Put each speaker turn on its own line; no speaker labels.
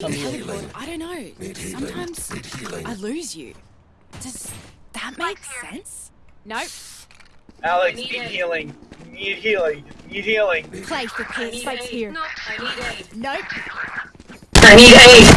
I don't know. Sometimes I lose you. Does that make sense? Nope.
Alex,
need
need healing. Need healing. Need healing.
Play for
I
Spike's here.
No, I need aid.
Nope.
I need aid.